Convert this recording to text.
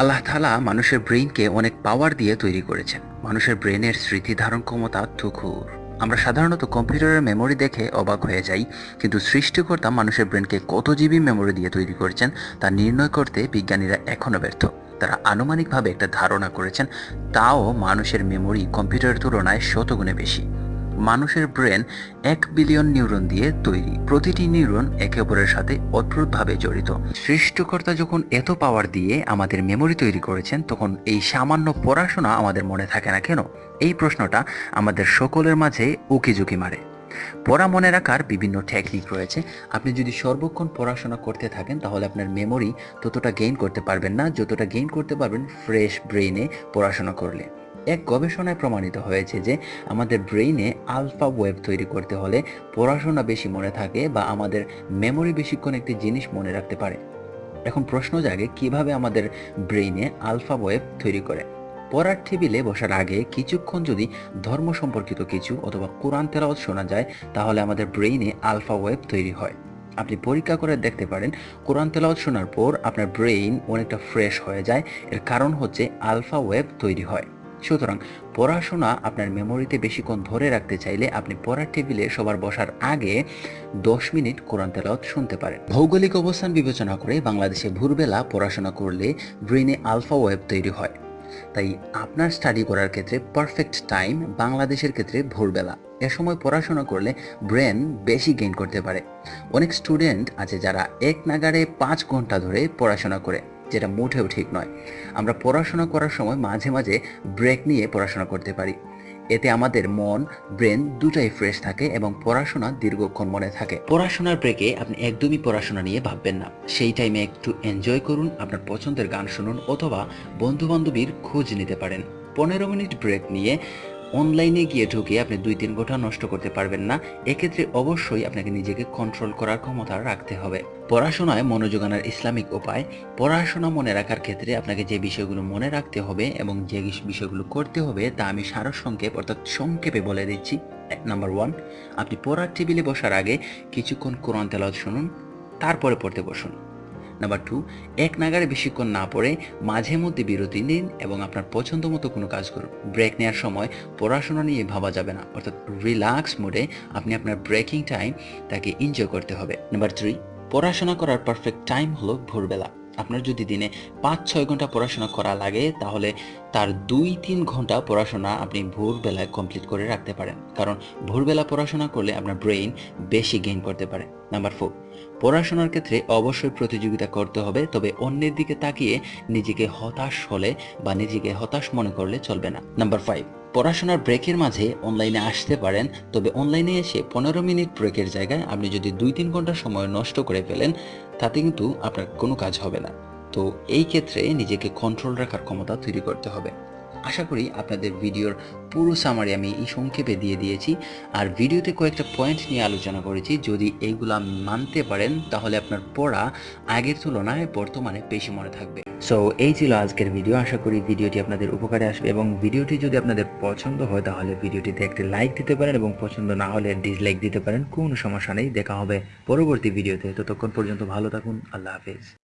আল্লাহ তালা মানুষের ব্রেইনকে অনেক পাওয়ার দিয়ে তৈরি করেছেন। মানুষের ব্রেনের স্মৃতি ধারণ ক্ষমতা তুখুর। আমরা সাধারণত কম্পিউটারের মেমোরি দেখে অবাক হয়ে যাই, কিন্তু সৃষ্টিকর্তা মানুষের ব্রেনকে কত জিবি মেমোরি দিয়ে তৈরি করেছেন, তা নির্ণয় করতে বিজ্ঞানীরা এখনও ব্যর্থ। তারা আনুমানিকভাবে একটা ধারণা করেছেন, তাও মানুষের মেমোরি কম্পিউটারের তুলনায় শতগুণে বেশি। মানুষের ব্রেন এক বিলিয়ন নিউরন দিয়ে তৈরি। প্রতিটি নিউরন একে অপরের সাথে অদ্ভুতভাবে জড়িত। সৃষ্টিকর্তা যখন এত পাওয়ার দিয়ে আমাদের মেমোরি তৈরি করেছেন, তখন এই সামান্য পড়াশোনা আমাদের মনে থাকে না কেন? এই প্রশ্নটা আমাদের সকলের মাঝে উকিঝুঁকি মারে। পড়া মনে রাখার বিভিন্ন টেকনিক রয়েছে। আপনি যদি সর্বক্ষণ পড়াশোনা করতে থাকেন, তাহলে আপনার মেমোরি ততটা গেইন করতে পারবেন না, যতটা গেইন করতে পারবেন ফ্রেশ ব্রেইনে পড়াশোনা করলে। এক গবেষণায় প্রমাণিত হয়েছে যে আমাদের ব্রেইনে আলফা ওয়েব তৈরি করতে হলে পড়াশোনা বেশি মনে থাকে বা আমাদের মেমোরি বেশিক্ষণ একটি জিনিস মনে রাখতে পারে। এখন প্রশ্ন জাগে, কীভাবে আমাদের ব্রেইনে আলফা ওয়েব তৈরি করে? পড়ার টেবিলে বসার আগে কিছুক্ষণ যদি ধর্ম সম্পর্কিত কিছু অথবা কোরআন তেলাওয়াত শোনা যায়, তাহলে আমাদের ব্রেইনে আলফা ওয়েব তৈরি হয়। আপনি পরীক্ষা করে দেখতে পারেন, কোরআন তেলাওয়াত শোনার পর আপনার ব্রেইন অনেকটা ফ্রেশ হয়ে যায়। এর কারণ হচ্ছে আলফা ওয়েব তৈরি হয়। সুতরাং পড়াশোনা আপনার মেমোরিতে বেশিক্ষণ ধরে রাখতে চাইলে আপনি পড়ার টেবিলে সবার বসার আগে দশ মিনিট কোরআন তেলাওয়াত শুনতে পারেন। ভৌগোলিক অবস্থান বিবেচনা করে বাংলাদেশে ভোরবেলা পড়াশোনা করলে ব্রেনে আলফা ওয়েব তৈরি হয়। তাই আপনার স্টাডি করার ক্ষেত্রে পারফেক্ট টাইম বাংলাদেশের ক্ষেত্রে ভোরবেলা। এ সময় পড়াশোনা করলে ব্রেন বেশি গেইন করতে পারে। অনেক স্টুডেন্ট আছে যারা এক নাগারে পাঁচ ঘণ্টা ধরে পড়াশোনা করে। যেটা মোটেও ঠিক নয়। আমরা পড়াশোনা করার সময় মাঝে মাঝে ব্রেক নিয়ে পড়াশোনা করতে পারি। এতে আমাদের মন ব্রেন দুটাই ফ্রেশ থাকে এবং পড়াশোনা দীর্ঘক্ষণ মনে থাকে। পড়াশোনার ব্রেকে আপনি একদমই পড়াশোনা নিয়ে ভাববেন না। সেই টাইমে একটু এনজয় করুন, আপনার পছন্দের গান শুনুন অথবা বন্ধু বান্ধবীর খোঁজ নিতে পারেন। পনেরো মিনিট ব্রেক নিয়ে অনলাইনে গিয়ে ঢুকে আপনি দুই তিন ঘণ্টা নষ্ট করতে পারবেন না। এক্ষেত্রে অবশ্যই আপনাকে নিজেকে কন্ট্রোল করার ক্ষমতা রাখতে হবে। পড়াশোনায় মনোযোগ আনার ইসলামিক উপায়। পড়াশোনা মনে রাখার ক্ষেত্রে আপনাকে যে বিষয়গুলো মনে রাখতে হবে এবং যে বিষয়গুলো করতে হবে তা আমি সারসংক্ষেপ অর্থাৎ সংক্ষেপে বলে দিচ্ছি। নাম্বার ওয়ান আপনি পড়ার টেবিলে বসার আগে কিছুক্ষণ কোরআন তেলাওয়াত শুনুন, তারপরে পড়তে বসুন। নাম্বার টু এক নাগারে বেশিক্ষণ না পড়ে মাঝে মধ্যে বিরতি নিন এবং আপনার পছন্দ মতো কোনো কাজ করুন। ব্রেক নেওয়ার সময় পড়াশোনা নিয়ে ভাবা যাবে না। অর্থাৎ রিল্যাক্স মোডে আপনি আপনার ব্রেকিং টাইম তাকে এনজয় করতে হবে। নাম্বার থ্রি পড়াশোনা করার পারফেক্ট টাইম হলো ভোরবেলা। আপনার যদি দিনে পাঁচ, ছয় ঘণ্টা পড়াশোনা করা লাগে, তাহলে তার দুই, তিন ঘণ্টা পড়াশোনা আপনি ভোরবেলায় কমপ্লিট করে রাখতে পারেন। কারণ ভোরবেলা পড়াশোনা করলে আপনার ব্রেইন বেশি গেইন করতে পারে। নাম্বার ফোর পড়াশোনার ক্ষেত্রে অবশ্যই প্রতিযোগিতা করতে হবে, তবে অন্যের দিকে তাকিয়ে নিজেকে হতাশ হলে বা নিজেকে হতাশ মনে করলে চলবে না। নাম্বার ফাইভ পড়াশোনার ব্রেকের মাঝে অনলাইনে আসতে পারেন, তবে অনলাইনে এসে পনেরো মিনিট ব্রেকের জায়গায় আপনি যদি দুই, তিন ঘণ্টা সময় নষ্ট করে ফেলেন তাতে কিন্তু আপনার কোনো কাজ হবে না। তো এই ক্ষেত্রে নিজেকে কন্ট্রোল রাখার ক্ষমতা তৈরি করতে হবে। আশা করি আপনাদের ভিডিওর পুরো সামারি আমি এই সংক্ষেপে দিয়ে দিয়েছি। আর ভিডিওতে কয়েকটা পয়েন্ট নিয়ে আলোচনা করেছি। যদি এইগুলা মানতে পারেন, তাহলে আপনার পড়া আগের তুলনায় বর্তমানে বেশি মনে থাকবে। সো এই ছিল আজকের ভিডিও আশা করি ভিডিওটি আপনাদের উপকারে আসবে এবং ভিডিওটি যদি আপনাদের পছন্দ হয়, তাহলে ভিডিওটিতে একটি লাইক দিতে পারেন এবং পছন্দ না হলে ডিসলাইক দিতে পারেন। কোনো সমস্যা নেই। দেখা হবে পরবর্তী ভিডিওতে ততক্ষণ পর্যন্ত ভালো থাকুন। আল্লাহ হাফেজ।